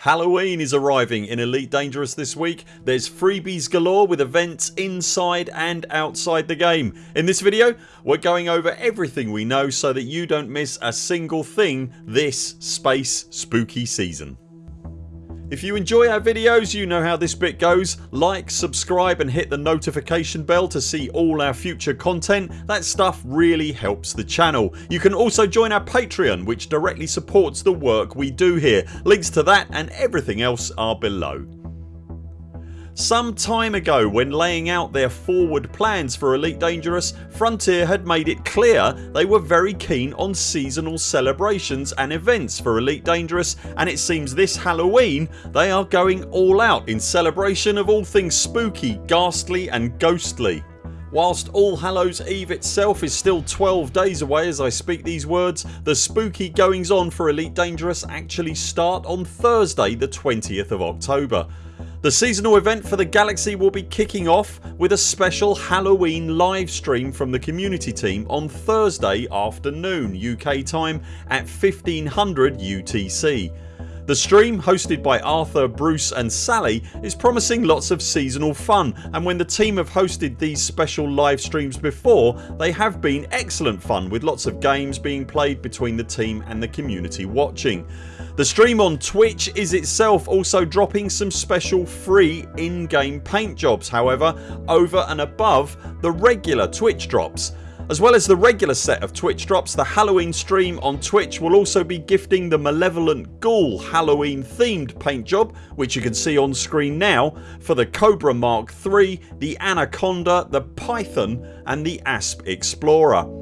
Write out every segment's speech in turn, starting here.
Halloween is arriving in Elite Dangerous this week. There's freebies galore with events inside and outside the game. In this video we're going over everything we know so that you don't miss a single thing this space spooky season. If you enjoy our videos you know how this bit goes. Like, subscribe and hit the notification bell to see all our future content. That stuff really helps the channel. You can also join our Patreon which directly supports the work we do here. Links to that and everything else are below. Some time ago when laying out their forward plans for Elite Dangerous Frontier had made it clear they were very keen on seasonal celebrations and events for Elite Dangerous and it seems this Halloween they are going all out in celebration of all things spooky, ghastly and ghostly. Whilst All Hallows Eve itself is still 12 days away as I speak these words the spooky goings on for Elite Dangerous actually start on Thursday the 20th of October. The seasonal event for the Galaxy will be kicking off with a special Halloween livestream from the community team on Thursday afternoon UK time at 1500 UTC. The stream hosted by Arthur, Bruce and Sally is promising lots of seasonal fun and when the team have hosted these special live streams before they have been excellent fun with lots of games being played between the team and the community watching. The stream on Twitch is itself also dropping some special free in-game paint jobs however over and above the regular Twitch drops. As well as the regular set of Twitch drops the Halloween stream on Twitch will also be gifting the Malevolent Ghoul Halloween themed paint job which you can see on screen now for the Cobra Mark III, the Anaconda, the Python and the Asp Explorer.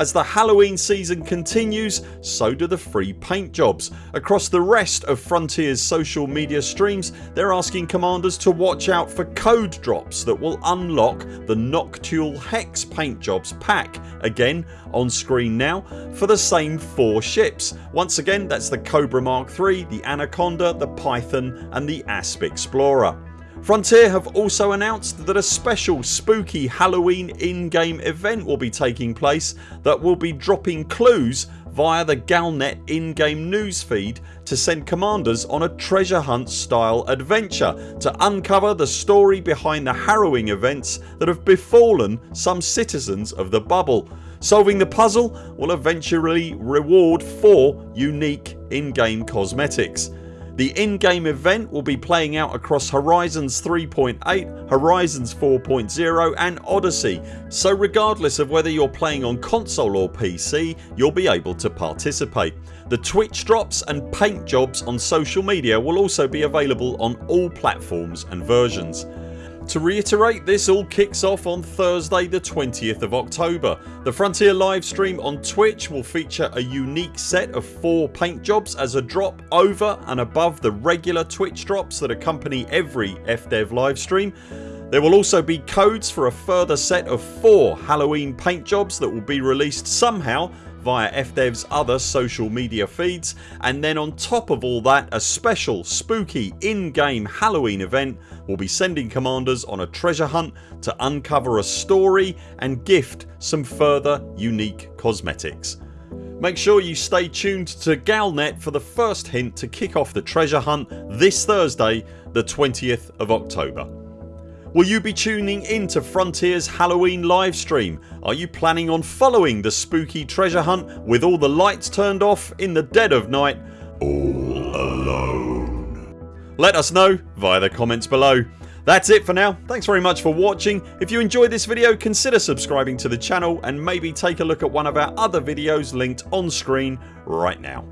As the Halloween season continues so do the free paint jobs. Across the rest of Frontiers social media streams they're asking commanders to watch out for code drops that will unlock the Noctule Hex paint jobs pack again on screen now for the same 4 ships. Once again that's the Cobra Mark III, the Anaconda, the Python and the Asp Explorer. Frontier have also announced that a special spooky Halloween in-game event will be taking place that will be dropping clues via the Galnet in-game newsfeed to send commanders on a treasure hunt style adventure to uncover the story behind the harrowing events that have befallen some citizens of the bubble. Solving the puzzle will eventually reward 4 unique in-game cosmetics. The in-game event will be playing out across Horizons 3.8, Horizons 4.0 and Odyssey so regardless of whether you're playing on console or PC you'll be able to participate. The Twitch drops and paint jobs on social media will also be available on all platforms and versions. To reiterate this all kicks off on Thursday the 20th of October. The Frontier livestream on Twitch will feature a unique set of 4 paint jobs as a drop over and above the regular Twitch drops that accompany every FDev livestream. There will also be codes for a further set of 4 Halloween paint jobs that will be released somehow via FDev's other social media feeds and then on top of all that a special spooky in-game Halloween event will be sending commanders on a treasure hunt to uncover a story and gift some further unique cosmetics. Make sure you stay tuned to Galnet for the first hint to kick off the treasure hunt this Thursday the 20th of October. Will you be tuning in to Frontiers Halloween livestream? Are you planning on following the spooky treasure hunt with all the lights turned off in the dead of night all alone? Let us know via the comments below. That's it for now. Thanks very much for watching. If you enjoyed this video consider subscribing to the channel and maybe take a look at one of our other videos linked on screen right now.